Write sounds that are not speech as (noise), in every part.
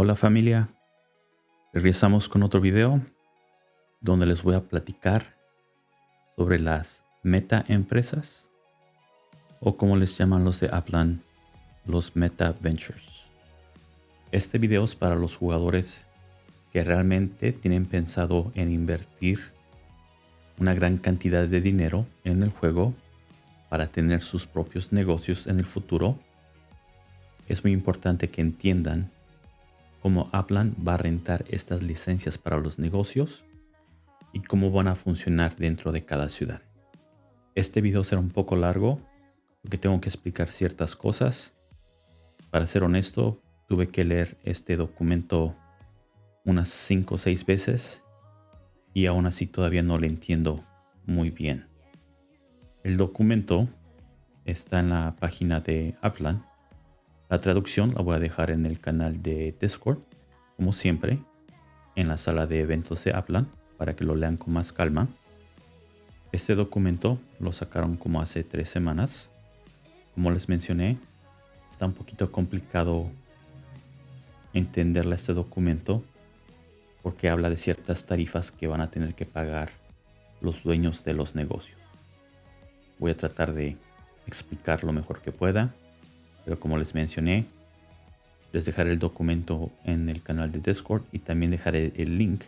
Hola familia, regresamos con otro video donde les voy a platicar sobre las meta empresas o como les llaman los de Aplan, los meta ventures. Este video es para los jugadores que realmente tienen pensado en invertir una gran cantidad de dinero en el juego para tener sus propios negocios en el futuro. Es muy importante que entiendan cómo Aplan va a rentar estas licencias para los negocios y cómo van a funcionar dentro de cada ciudad. Este video será un poco largo porque tengo que explicar ciertas cosas. Para ser honesto, tuve que leer este documento unas 5 o 6 veces y aún así todavía no lo entiendo muy bien. El documento está en la página de Aplan la traducción la voy a dejar en el canal de Discord, como siempre, en la sala de eventos de Aplan, para que lo lean con más calma. Este documento lo sacaron como hace tres semanas. Como les mencioné, está un poquito complicado entenderle este documento porque habla de ciertas tarifas que van a tener que pagar los dueños de los negocios. Voy a tratar de explicar lo mejor que pueda. Pero como les mencioné, les dejaré el documento en el canal de Discord y también dejaré el link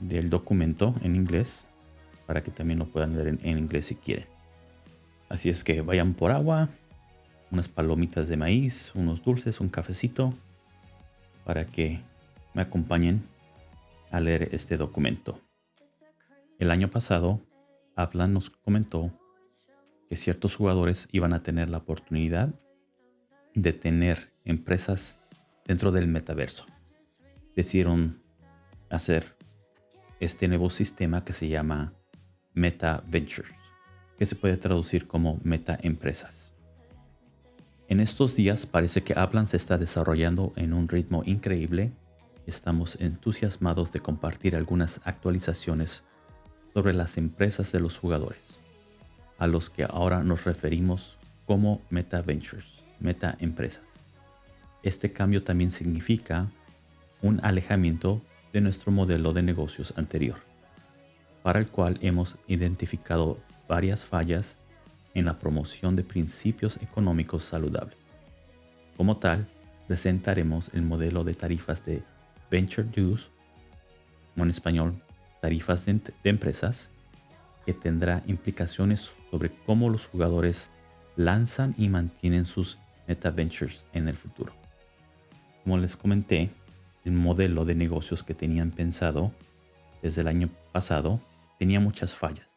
del documento en inglés para que también lo puedan leer en, inglés si quieren. Así es que vayan por agua, unas palomitas de maíz, unos dulces, un cafecito para que me acompañen a leer este documento. El año pasado, Aplan nos comentó que ciertos jugadores iban a tener la oportunidad de tener empresas dentro del metaverso. Decidieron hacer este nuevo sistema que se llama Meta Ventures, que se puede traducir como Meta Empresas. En estos días parece que Aplan se está desarrollando en un ritmo increíble. Estamos entusiasmados de compartir algunas actualizaciones sobre las empresas de los jugadores, a los que ahora nos referimos como Meta Ventures meta empresa. Este cambio también significa un alejamiento de nuestro modelo de negocios anterior, para el cual hemos identificado varias fallas en la promoción de principios económicos saludables. Como tal, presentaremos el modelo de tarifas de Venture Dues, o en español, tarifas de, de empresas, que tendrá implicaciones sobre cómo los jugadores lanzan y mantienen sus Meta Ventures en el futuro. Como les comenté, el modelo de negocios que tenían pensado desde el año pasado tenía muchas fallas.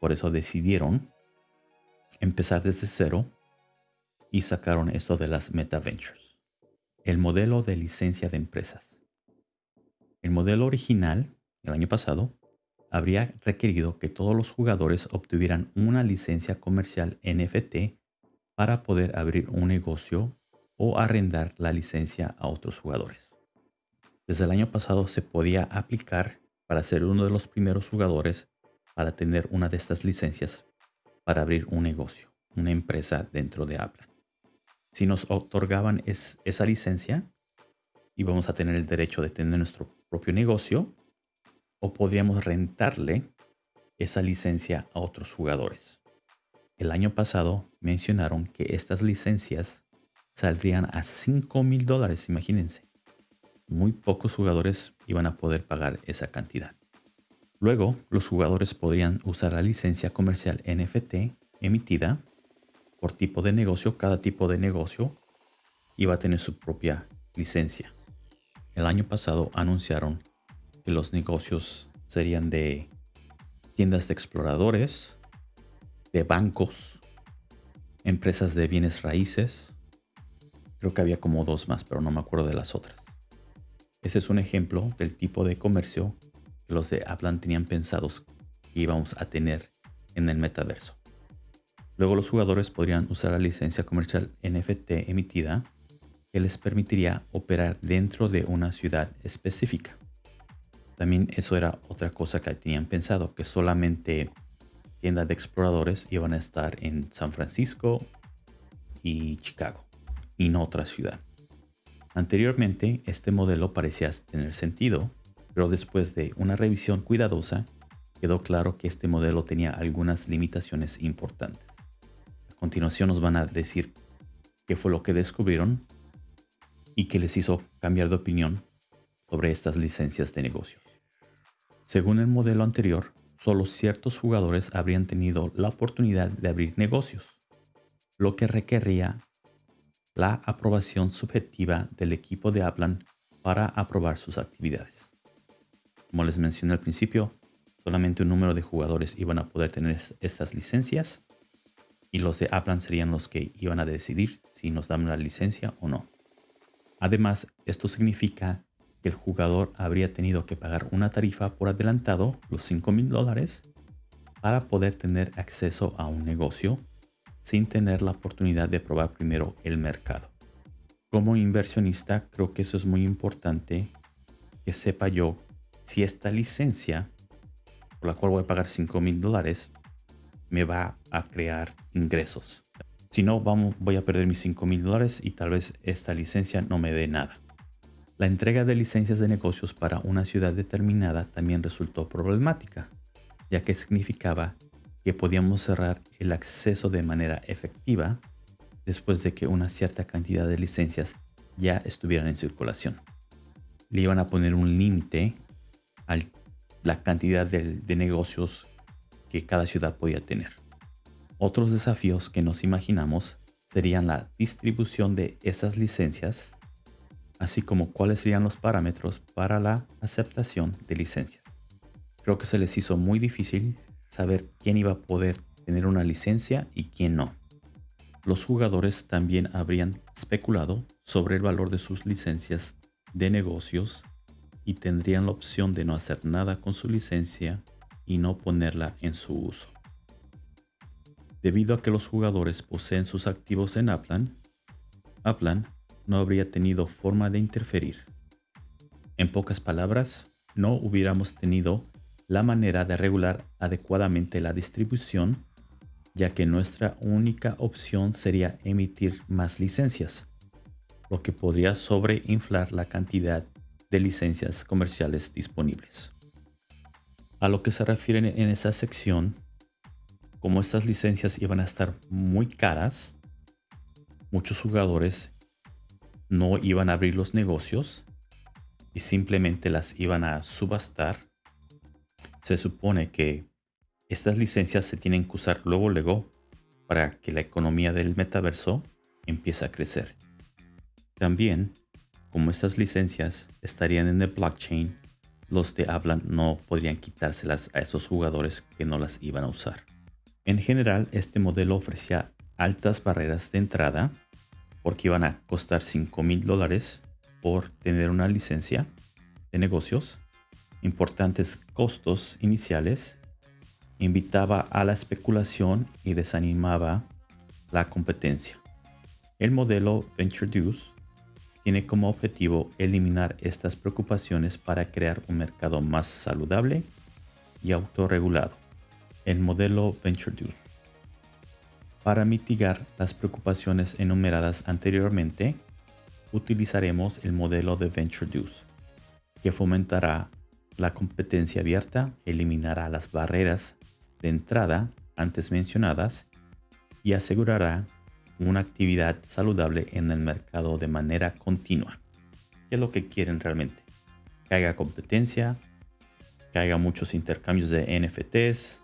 Por eso decidieron empezar desde cero y sacaron esto de las Meta Ventures. El modelo de licencia de empresas. El modelo original, del año pasado, habría requerido que todos los jugadores obtuvieran una licencia comercial NFT para poder abrir un negocio o arrendar la licencia a otros jugadores. Desde el año pasado se podía aplicar para ser uno de los primeros jugadores para tener una de estas licencias para abrir un negocio, una empresa dentro de Apple. Si nos otorgaban esa licencia, íbamos a tener el derecho de tener nuestro propio negocio o podríamos rentarle esa licencia a otros jugadores. El año pasado mencionaron que estas licencias saldrían a 5 mil dólares, imagínense. Muy pocos jugadores iban a poder pagar esa cantidad. Luego, los jugadores podrían usar la licencia comercial NFT emitida por tipo de negocio. Cada tipo de negocio iba a tener su propia licencia. El año pasado anunciaron que los negocios serían de tiendas de exploradores, de bancos, empresas de bienes raíces. Creo que había como dos más, pero no me acuerdo de las otras. Ese es un ejemplo del tipo de comercio que los de Aplan tenían pensados que íbamos a tener en el metaverso. Luego los jugadores podrían usar la licencia comercial NFT emitida que les permitiría operar dentro de una ciudad específica. También eso era otra cosa que tenían pensado, que solamente de exploradores iban a estar en San Francisco y Chicago y no otra ciudad. Anteriormente, este modelo parecía tener sentido, pero después de una revisión cuidadosa, quedó claro que este modelo tenía algunas limitaciones importantes. A continuación nos van a decir qué fue lo que descubrieron y qué les hizo cambiar de opinión sobre estas licencias de negocio. Según el modelo anterior, solo ciertos jugadores habrían tenido la oportunidad de abrir negocios, lo que requería la aprobación subjetiva del equipo de Aplan para aprobar sus actividades. Como les mencioné al principio, solamente un número de jugadores iban a poder tener estas licencias y los de Aplan serían los que iban a decidir si nos dan la licencia o no. Además, esto significa el jugador habría tenido que pagar una tarifa por adelantado, los 5 mil dólares, para poder tener acceso a un negocio sin tener la oportunidad de probar primero el mercado. Como inversionista, creo que eso es muy importante que sepa yo si esta licencia, por la cual voy a pagar 5 mil dólares, me va a crear ingresos. Si no, vamos, voy a perder mis 5 mil dólares y tal vez esta licencia no me dé nada. La entrega de licencias de negocios para una ciudad determinada también resultó problemática, ya que significaba que podíamos cerrar el acceso de manera efectiva después de que una cierta cantidad de licencias ya estuvieran en circulación. Le iban a poner un límite a la cantidad de, de negocios que cada ciudad podía tener. Otros desafíos que nos imaginamos serían la distribución de esas licencias, así como cuáles serían los parámetros para la aceptación de licencias. Creo que se les hizo muy difícil saber quién iba a poder tener una licencia y quién no. Los jugadores también habrían especulado sobre el valor de sus licencias de negocios y tendrían la opción de no hacer nada con su licencia y no ponerla en su uso. Debido a que los jugadores poseen sus activos en Aplan, Aplan no habría tenido forma de interferir. En pocas palabras, no hubiéramos tenido la manera de regular adecuadamente la distribución, ya que nuestra única opción sería emitir más licencias, lo que podría sobreinflar la cantidad de licencias comerciales disponibles. A lo que se refiere en esa sección, como estas licencias iban a estar muy caras, muchos jugadores no iban a abrir los negocios y simplemente las iban a subastar. Se supone que estas licencias se tienen que usar luego luego para que la economía del metaverso empiece a crecer. También, como estas licencias estarían en el blockchain, los de hablan no podrían quitárselas a esos jugadores que no las iban a usar. En general, este modelo ofrecía altas barreras de entrada porque iban a costar 5 mil dólares por tener una licencia de negocios, importantes costos iniciales, invitaba a la especulación y desanimaba la competencia. El modelo VentureDuce tiene como objetivo eliminar estas preocupaciones para crear un mercado más saludable y autorregulado el modelo VentureDuce. Para mitigar las preocupaciones enumeradas anteriormente, utilizaremos el modelo de VentureDuce, que fomentará la competencia abierta, eliminará las barreras de entrada antes mencionadas y asegurará una actividad saludable en el mercado de manera continua. ¿Qué es lo que quieren realmente? Que haya competencia, que haya muchos intercambios de NFTs,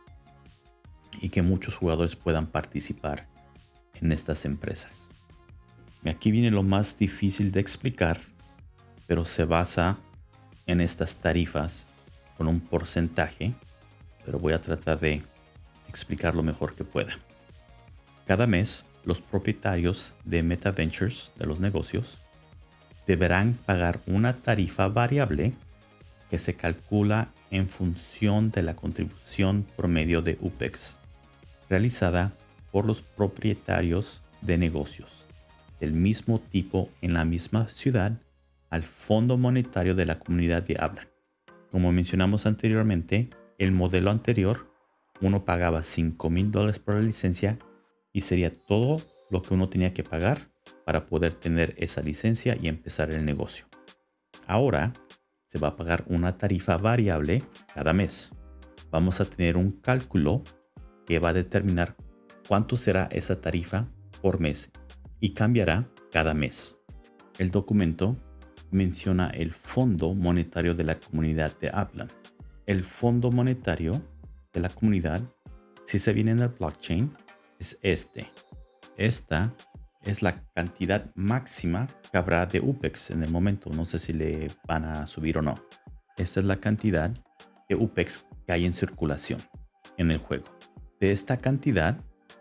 y que muchos jugadores puedan participar en estas empresas. Aquí viene lo más difícil de explicar, pero se basa en estas tarifas con un porcentaje, pero voy a tratar de explicar lo mejor que pueda. Cada mes, los propietarios de MetaVentures, de los negocios, deberán pagar una tarifa variable que se calcula en función de la contribución promedio de UPEX realizada por los propietarios de negocios del mismo tipo en la misma ciudad al Fondo Monetario de la Comunidad de Habla. Como mencionamos anteriormente, el modelo anterior, uno pagaba 5 mil dólares por la licencia y sería todo lo que uno tenía que pagar para poder tener esa licencia y empezar el negocio. Ahora se va a pagar una tarifa variable cada mes. Vamos a tener un cálculo que va a determinar cuánto será esa tarifa por mes y cambiará cada mes. El documento menciona el Fondo Monetario de la Comunidad de Upland. El Fondo Monetario de la Comunidad, si se viene en el blockchain, es este. Esta es la cantidad máxima que habrá de UPEX en el momento. No sé si le van a subir o no. Esta es la cantidad de UPEX que hay en circulación en el juego. De esta cantidad,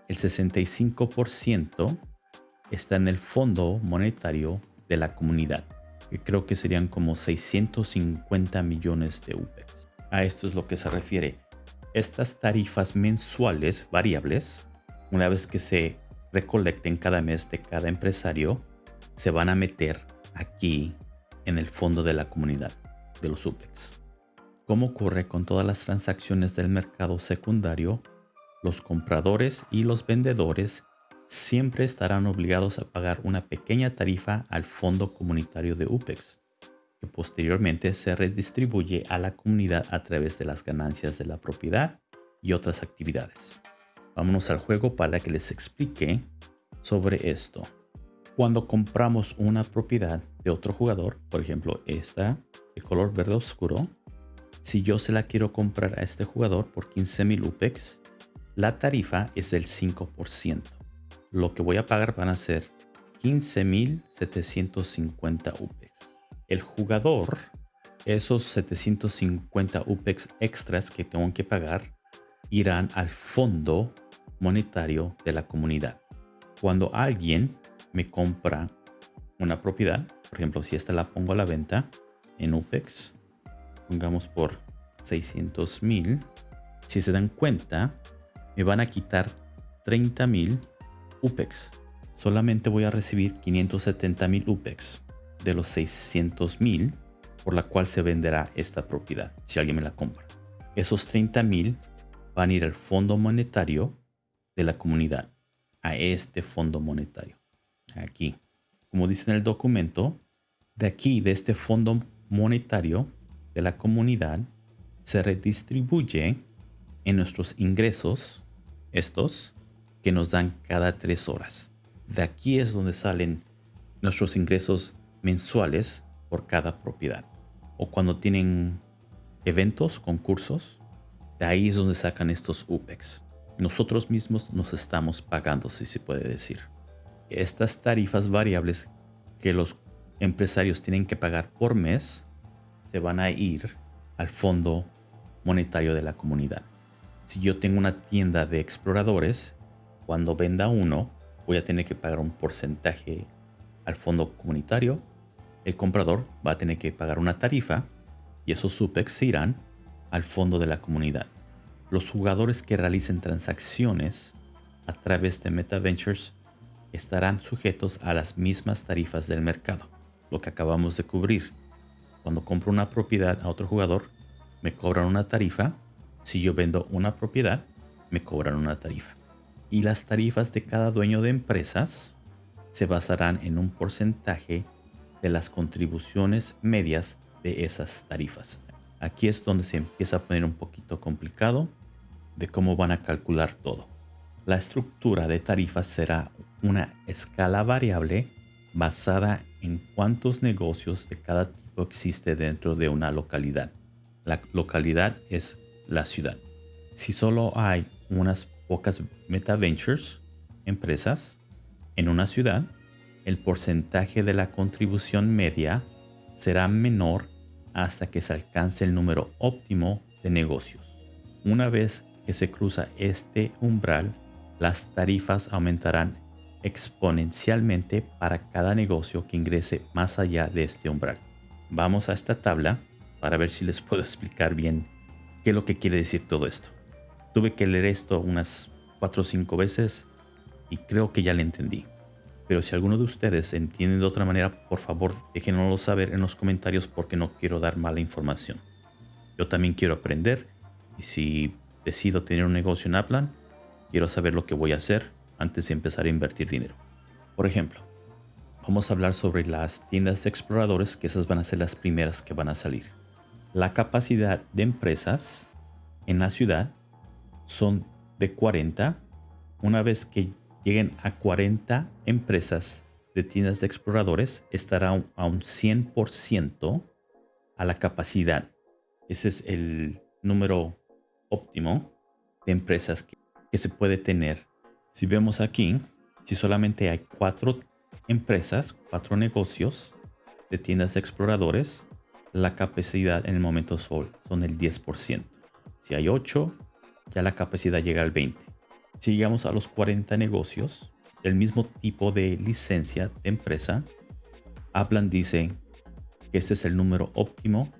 el 65% está en el fondo monetario de la comunidad, que creo que serían como 650 millones de UPEX. A esto es lo que se refiere. Estas tarifas mensuales variables, una vez que se recolecten cada mes de cada empresario, se van a meter aquí en el fondo de la comunidad de los UPEX. Como ocurre con todas las transacciones del mercado secundario, los compradores y los vendedores siempre estarán obligados a pagar una pequeña tarifa al fondo comunitario de UPEX, que posteriormente se redistribuye a la comunidad a través de las ganancias de la propiedad y otras actividades. Vámonos al juego para que les explique sobre esto. Cuando compramos una propiedad de otro jugador, por ejemplo esta de color verde oscuro, si yo se la quiero comprar a este jugador por 15.000 UPEX, la tarifa es del 5%. Lo que voy a pagar van a ser 15.750 UPEX. El jugador, esos 750 UPEX extras que tengo que pagar, irán al fondo monetario de la comunidad. Cuando alguien me compra una propiedad, por ejemplo, si esta la pongo a la venta en UPEX, pongamos por 600 mil, si se dan cuenta, me van a quitar 30 mil UPEX. Solamente voy a recibir 570 mil UPEX de los 600 mil por la cual se venderá esta propiedad si alguien me la compra. Esos 30 mil van a ir al fondo monetario de la comunidad, a este fondo monetario. Aquí, como dice en el documento, de aquí, de este fondo monetario de la comunidad, se redistribuye en nuestros ingresos, estos, que nos dan cada tres horas. De aquí es donde salen nuestros ingresos mensuales por cada propiedad. O cuando tienen eventos, concursos, de ahí es donde sacan estos UPEX. Nosotros mismos nos estamos pagando, si se puede decir. Estas tarifas variables que los empresarios tienen que pagar por mes se van a ir al fondo monetario de la comunidad. Si yo tengo una tienda de exploradores, cuando venda uno, voy a tener que pagar un porcentaje al fondo comunitario. El comprador va a tener que pagar una tarifa y esos SUPEX irán al fondo de la comunidad. Los jugadores que realicen transacciones a través de MetaVentures estarán sujetos a las mismas tarifas del mercado, lo que acabamos de cubrir. Cuando compro una propiedad a otro jugador, me cobran una tarifa. Si yo vendo una propiedad, me cobran una tarifa. Y las tarifas de cada dueño de empresas se basarán en un porcentaje de las contribuciones medias de esas tarifas. Aquí es donde se empieza a poner un poquito complicado de cómo van a calcular todo. La estructura de tarifas será una escala variable basada en cuántos negocios de cada tipo existe dentro de una localidad. La localidad es la ciudad. Si solo hay unas pocas MetaVentures, empresas, en una ciudad, el porcentaje de la contribución media será menor hasta que se alcance el número óptimo de negocios. Una vez que se cruza este umbral, las tarifas aumentarán exponencialmente para cada negocio que ingrese más allá de este umbral. Vamos a esta tabla para ver si les puedo (laughs) explicar bien qué es lo que quiere decir todo esto. Tuve que leer esto unas 4 o 5 veces y creo que ya le entendí. Pero si alguno de ustedes entiende de otra manera, por favor déjenoslo saber en los comentarios porque no quiero dar mala información. Yo también quiero aprender y si decido tener un negocio en Upland, quiero saber lo que voy a hacer antes de empezar a invertir dinero. Por ejemplo, vamos a hablar sobre las tiendas de exploradores, que esas van a ser las primeras que van a salir. La capacidad de empresas en la ciudad son de 40. Una vez que lleguen a 40 empresas de tiendas de exploradores, estará a un 100% a la capacidad. Ese es el número óptimo de empresas que, que se puede tener. Si vemos aquí, si solamente hay cuatro empresas, cuatro negocios de tiendas de exploradores, la capacidad en el momento sol son el 10%. Si hay 8, ya la capacidad llega al 20%. Si llegamos a los 40 negocios, del mismo tipo de licencia de empresa, Aplan dice que este es el número óptimo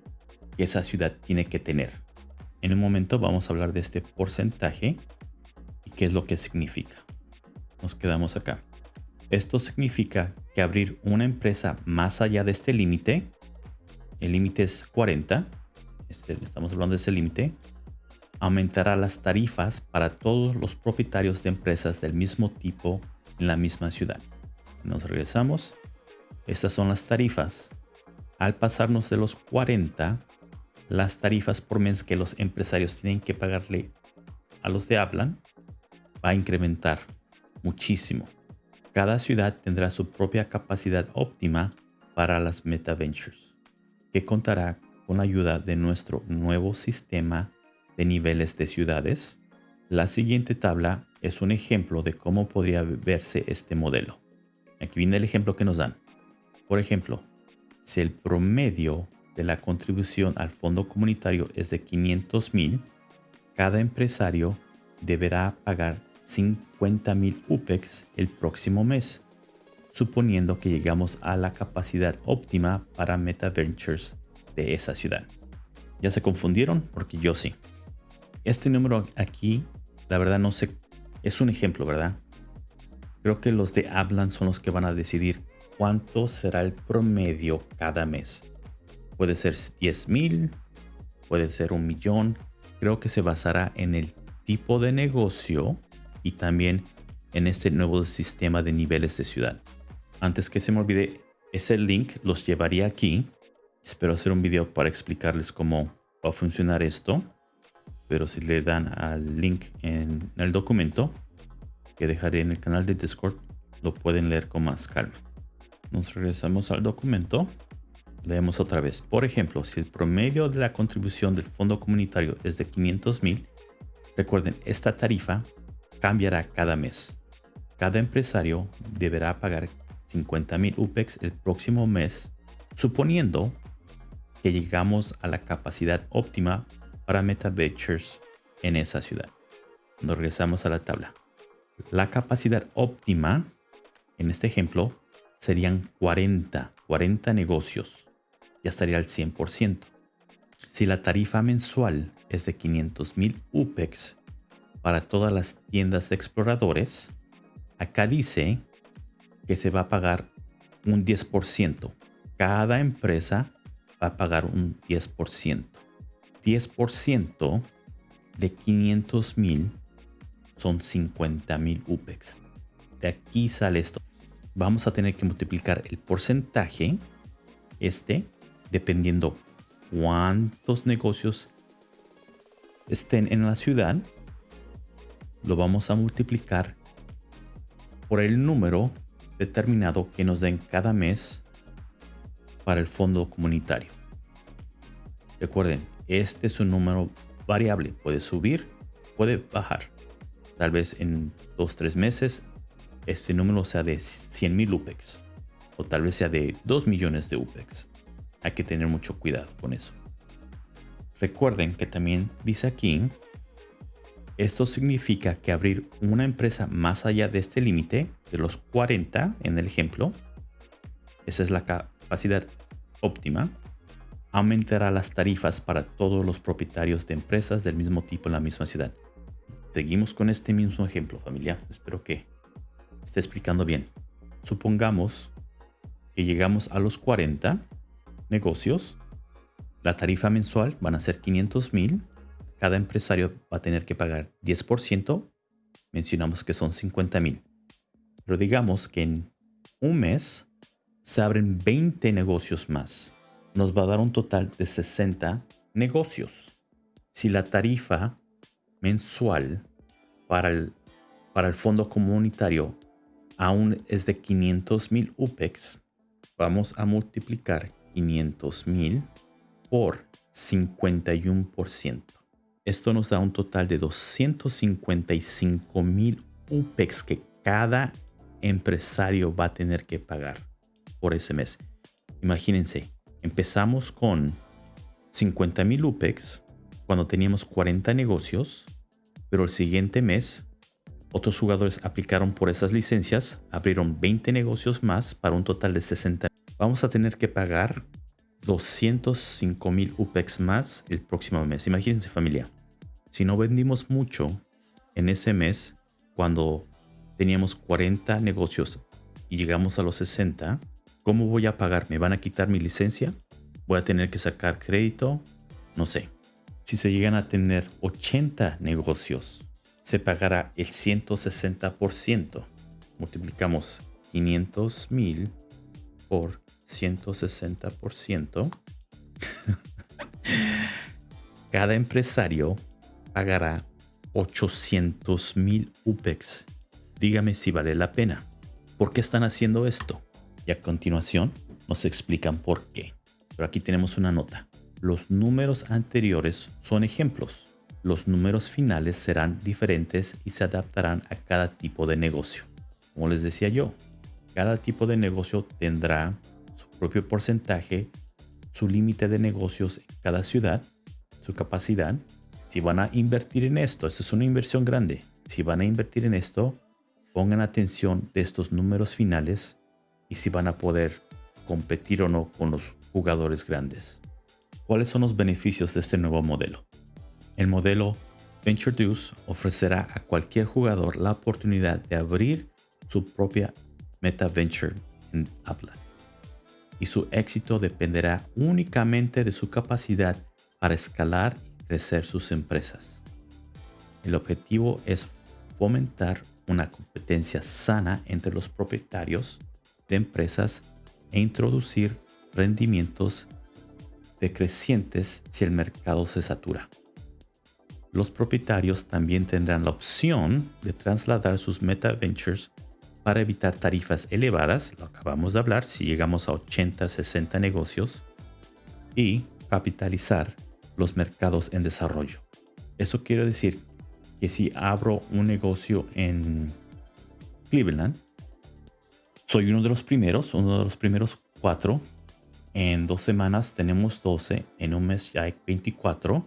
que esa ciudad tiene que tener. En un momento vamos a hablar de este porcentaje y qué es lo que significa. Nos quedamos acá. Esto significa que abrir una empresa más allá de este límite, el límite es 40, este, estamos hablando de ese límite, aumentará las tarifas para todos los propietarios de empresas del mismo tipo en la misma ciudad. Nos regresamos. Estas son las tarifas. Al pasarnos de los 40, las tarifas por mes que los empresarios tienen que pagarle a los de Hablan va a incrementar muchísimo. Cada ciudad tendrá su propia capacidad óptima para las Meta Ventures, que contará con ayuda de nuestro nuevo sistema de niveles de ciudades. La siguiente tabla es un ejemplo de cómo podría verse este modelo. Aquí viene el ejemplo que nos dan. Por ejemplo, si el promedio de la contribución al fondo comunitario es de 500 mil, cada empresario deberá pagar 50 mil UPEX el próximo mes, suponiendo que llegamos a la capacidad óptima para Meta Ventures de esa ciudad. ¿Ya se confundieron? Porque yo sí. Este número aquí, la verdad no sé, es un ejemplo, ¿verdad? Creo que los de Hablan son los que van a decidir cuánto será el promedio cada mes. Puede ser 10 mil, puede ser un millón. Creo que se basará en el tipo de negocio y también en este nuevo sistema de niveles de ciudad. Antes que se me olvide, ese link los llevaría aquí. Espero hacer un video para explicarles cómo va a funcionar esto. Pero si le dan al link en el documento que dejaré en el canal de Discord, lo pueden leer con más calma. Nos regresamos al documento. Leemos otra vez. Por ejemplo, si el promedio de la contribución del fondo comunitario es de 500 mil, recuerden, esta tarifa cambiará cada mes. Cada empresario deberá pagar 50 mil UPEX el próximo mes, suponiendo que llegamos a la capacidad óptima para MetaVentures en esa ciudad. Nos regresamos a la tabla. La capacidad óptima, en este ejemplo, serían 40, 40 negocios. Ya estaría al 100%. Si la tarifa mensual es de 500 mil UPEX para todas las tiendas de exploradores, acá dice que se va a pagar un 10%. Cada empresa va a pagar un 10%. 10% de 500 mil son 50 mil UPEX. De aquí sale esto. Vamos a tener que multiplicar el porcentaje, este, dependiendo cuántos negocios estén en la ciudad lo vamos a multiplicar por el número determinado que nos den cada mes para el fondo comunitario. Recuerden, este es un número variable, puede subir, puede bajar. Tal vez en 2-3 meses este número sea de 100 mil UPEX o tal vez sea de 2 millones de UPEX. Hay que tener mucho cuidado con eso. Recuerden que también dice aquí esto significa que abrir una empresa más allá de este límite, de los 40 en el ejemplo, esa es la capacidad óptima, aumentará las tarifas para todos los propietarios de empresas del mismo tipo en la misma ciudad. Seguimos con este mismo ejemplo, familia. Espero que esté explicando bien. Supongamos que llegamos a los 40 negocios. La tarifa mensual van a ser 500 mil cada empresario va a tener que pagar 10%, mencionamos que son 50 mil. Pero digamos que en un mes se abren 20 negocios más. Nos va a dar un total de 60 negocios. Si la tarifa mensual para el, para el fondo comunitario aún es de 500 mil UPEX, vamos a multiplicar 500 mil por 51%. Esto nos da un total de 255 mil UPEX que cada empresario va a tener que pagar por ese mes. Imagínense, empezamos con 50 mil UPEX cuando teníamos 40 negocios, pero el siguiente mes otros jugadores aplicaron por esas licencias, abrieron 20 negocios más para un total de 60. Vamos a tener que pagar 205 mil UPEX más el próximo mes. Imagínense familia, si no vendimos mucho en ese mes, cuando teníamos 40 negocios y llegamos a los 60, ¿cómo voy a pagar? ¿Me van a quitar mi licencia? ¿Voy a tener que sacar crédito? No sé. Si se llegan a tener 80 negocios, se pagará el 160%. Multiplicamos 500 mil por 160%. (laughs) Cada empresario pagará 800 mil UPEX. Dígame si vale la pena. ¿Por qué están haciendo esto? Y a continuación nos explican por qué. Pero aquí tenemos una nota. Los números anteriores son ejemplos. Los números finales serán diferentes y se adaptarán a cada tipo de negocio. Como les decía yo, cada tipo de negocio tendrá su propio porcentaje, su límite de negocios en cada ciudad, su capacidad. Si van a invertir en esto, esto es una inversión grande. Si van a invertir en esto, pongan atención de estos números finales y si van a poder competir o no con los jugadores grandes. ¿Cuáles son los beneficios de este nuevo modelo? El modelo Venture Deuce ofrecerá a cualquier jugador la oportunidad de abrir su propia meta venture en Apple. Y su éxito dependerá únicamente de su capacidad para escalar y crecer sus empresas. El objetivo es fomentar una competencia sana entre los propietarios de empresas e introducir rendimientos decrecientes si el mercado se satura. Los propietarios también tendrán la opción de trasladar sus meta ventures para evitar tarifas elevadas, lo acabamos de hablar, si llegamos a 80, 60 negocios, y capitalizar los mercados en desarrollo. Eso quiere decir que si abro un negocio en Cleveland, soy uno de los primeros, uno de los primeros cuatro. En dos semanas tenemos 12, en un mes ya hay 24.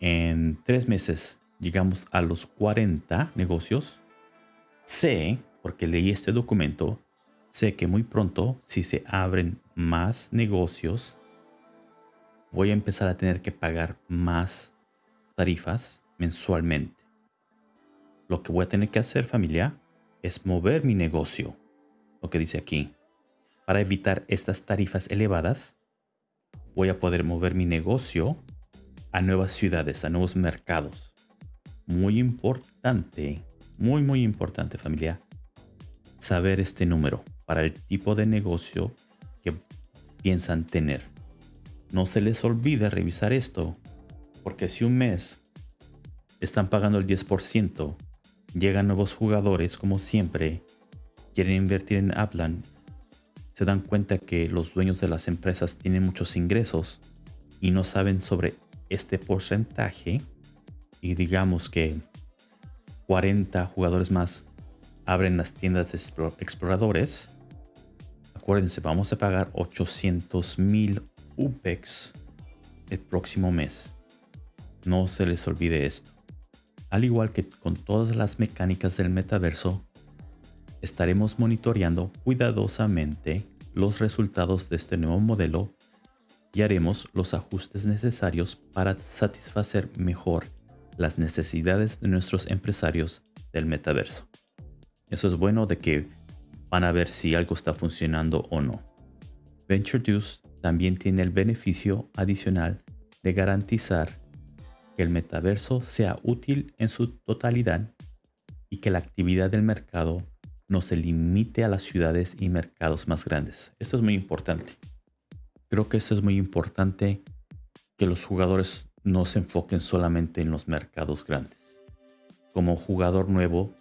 En tres meses llegamos a los 40 negocios. Sé, porque leí este documento, sé que muy pronto, si se abren más negocios, voy a empezar a tener que pagar más tarifas mensualmente. Lo que voy a tener que hacer familia es mover mi negocio, lo que dice aquí. Para evitar estas tarifas elevadas, voy a poder mover mi negocio a nuevas ciudades, a nuevos mercados. Muy importante, muy muy importante familia, saber este número para el tipo de negocio que piensan tener. No se les olvide revisar esto, porque si un mes están pagando el 10%, llegan nuevos jugadores como siempre, quieren invertir en Aplan, se dan cuenta que los dueños de las empresas tienen muchos ingresos y no saben sobre este porcentaje y digamos que 40 jugadores más abren las tiendas de exploradores, acuérdense, vamos a pagar 800 mil UPEX el próximo mes. No se les olvide esto. Al igual que con todas las mecánicas del metaverso, estaremos monitoreando cuidadosamente los resultados de este nuevo modelo y haremos los ajustes necesarios para satisfacer mejor las necesidades de nuestros empresarios del metaverso. Eso es bueno de que van a ver si algo está funcionando o no. VentureDuce también tiene el beneficio adicional de garantizar que el metaverso sea útil en su totalidad y que la actividad del mercado no se limite a las ciudades y mercados más grandes. Esto es muy importante. Creo que esto es muy importante que los jugadores no se enfoquen solamente en los mercados grandes. Como jugador nuevo,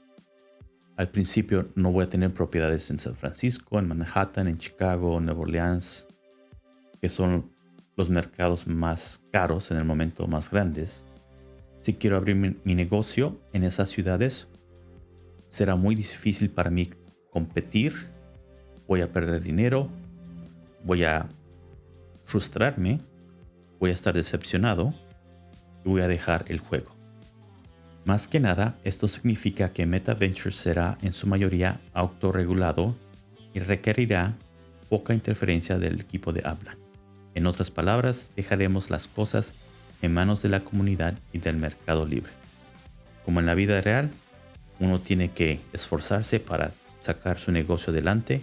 al principio no voy a tener propiedades en San Francisco, en Manhattan, en Chicago, en Nueva Orleans, que son los mercados más caros en el momento más grandes. Si quiero abrir mi, negocio en esas ciudades, será muy difícil para mí competir, voy a perder dinero, voy a frustrarme, voy a estar decepcionado y voy a dejar el juego. Más que nada, esto significa que MetaVentures será en su mayoría autorregulado y requerirá poca interferencia del equipo de habla. En otras palabras, dejaremos las cosas en manos de la comunidad y del mercado libre. Como en la vida real, uno tiene que esforzarse para sacar su negocio adelante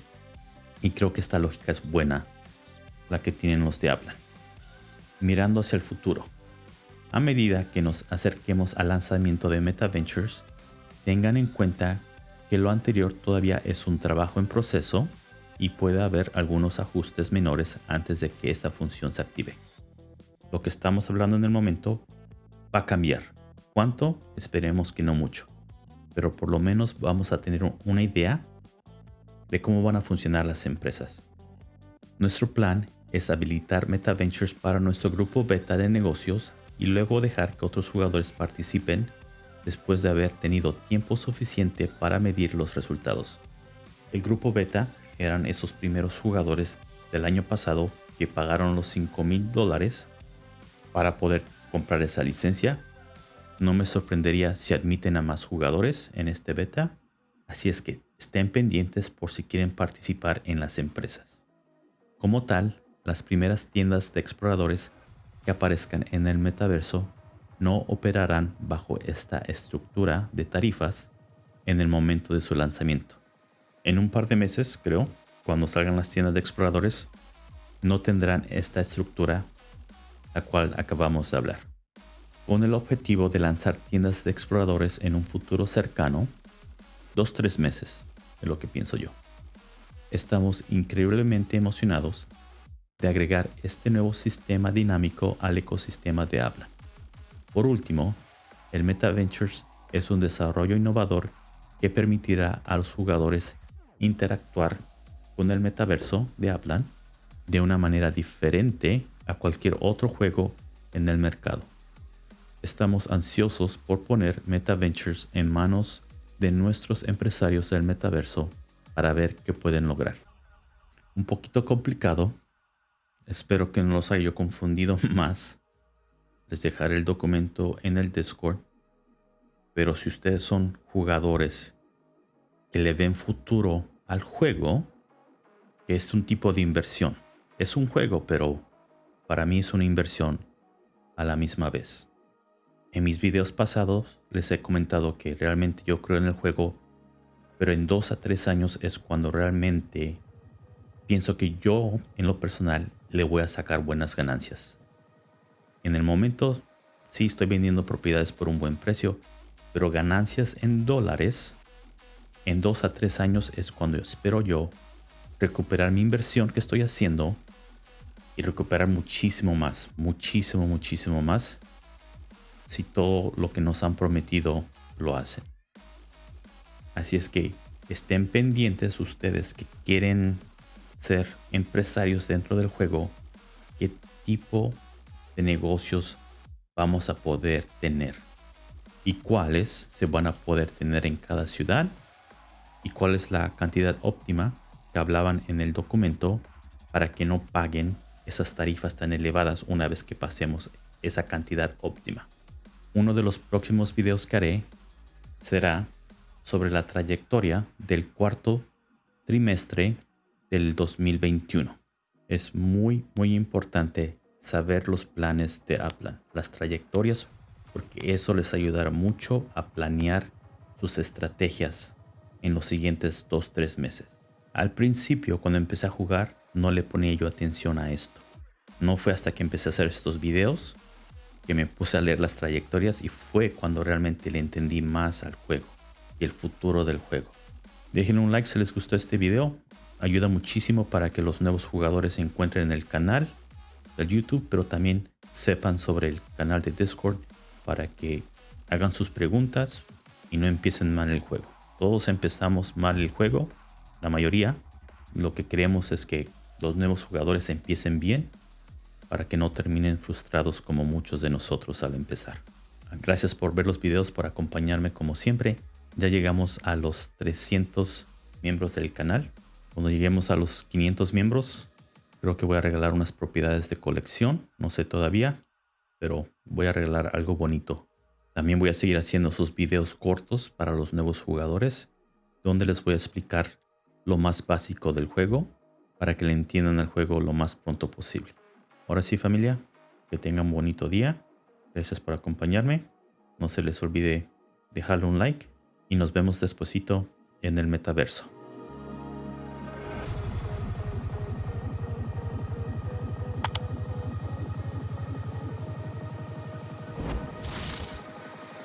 y creo que esta lógica es buena, la que tienen los de habla. Mirando hacia el futuro. A medida que nos acerquemos al lanzamiento de MetaVentures, tengan en cuenta que lo anterior todavía es un trabajo en proceso y puede haber algunos ajustes menores antes de que esta función se active. Lo que estamos hablando en el momento va a cambiar. ¿Cuánto? Esperemos que no mucho. Pero por lo menos vamos a tener una idea de cómo van a funcionar las empresas. Nuestro plan es habilitar MetaVentures para nuestro grupo beta de negocios y luego dejar que otros jugadores participen después de haber tenido tiempo suficiente para medir los resultados. El grupo beta eran esos primeros jugadores del año pasado que pagaron los 5 mil dólares para poder comprar esa licencia. No me sorprendería si admiten a más jugadores en este beta, así es que estén pendientes por si quieren participar en las empresas. Como tal, las primeras tiendas de exploradores que aparezcan en el metaverso no operarán bajo esta estructura de tarifas en el momento de su lanzamiento en un par de meses, creo, cuando salgan las tiendas de exploradores, no tendrán esta estructura la cual acabamos de hablar. Con el objetivo de lanzar tiendas de exploradores en un futuro cercano, dos tres meses, es lo que pienso yo. Estamos increíblemente emocionados de agregar este nuevo sistema dinámico al ecosistema de habla. Por último, el MetaVentures es un desarrollo innovador que permitirá a los jugadores interactuar con el metaverso de Aplan de una manera diferente a cualquier otro juego en el mercado. Estamos ansiosos por poner MetaVentures en manos de nuestros empresarios del metaverso para ver qué pueden lograr. Un poquito complicado. Espero que no los haya confundido (laughs) más. Les dejaré el documento en el Discord. Pero si ustedes son jugadores que le ven futuro al juego, que es un tipo de inversión. Es un juego, pero para mí es una inversión a la misma vez. En mis videos pasados les he comentado que realmente yo creo en el juego, pero en dos a tres años es cuando realmente pienso que yo en lo personal le voy a sacar buenas ganancias. En el momento sí estoy vendiendo propiedades por un buen precio, pero ganancias en dólares en dos a tres años es cuando espero yo recuperar mi inversión que estoy haciendo y recuperar muchísimo más, muchísimo, muchísimo más si todo lo que nos han prometido lo hacen. Así es que estén pendientes ustedes que quieren ser empresarios dentro del juego, qué tipo de negocios vamos a poder tener y cuáles se van a poder tener en cada ciudad y cuál es la cantidad óptima que hablaban en el documento para que no paguen esas tarifas tan elevadas una vez que pasemos esa cantidad óptima. Uno de los próximos videos que haré será sobre la trayectoria del cuarto trimestre del 2021. Es muy muy importante saber los planes de Aplan, las trayectorias, porque eso les ayudará mucho a planear sus estrategias en los siguientes 2-3 meses. Al principio, cuando empecé a jugar, no le ponía yo atención a esto. No fue hasta que empecé a hacer estos videos que me puse a leer las trayectorias y fue cuando realmente le entendí más al juego y el futuro del juego. Dejen un like si les gustó este video. Ayuda muchísimo para que los nuevos jugadores se encuentren en el canal de YouTube, pero también sepan sobre el canal de Discord para que hagan sus preguntas y no empiecen mal el juego. Todos empezamos mal el juego, la mayoría. Lo que queremos es que los nuevos jugadores empiecen bien para que no terminen frustrados como muchos de nosotros al empezar. Gracias por ver los videos, por acompañarme como siempre. Ya llegamos a los 300 miembros del canal. Cuando lleguemos a los 500 miembros, creo que voy a regalar unas propiedades de colección. No sé todavía, pero voy a regalar algo bonito. También voy a seguir haciendo sus videos cortos para los nuevos jugadores, donde les voy a explicar lo más básico del juego para que le entiendan el juego lo más pronto posible. Ahora sí familia, que tengan un bonito día. Gracias por acompañarme. No se les olvide dejarle un like y nos vemos despuesito en el metaverso.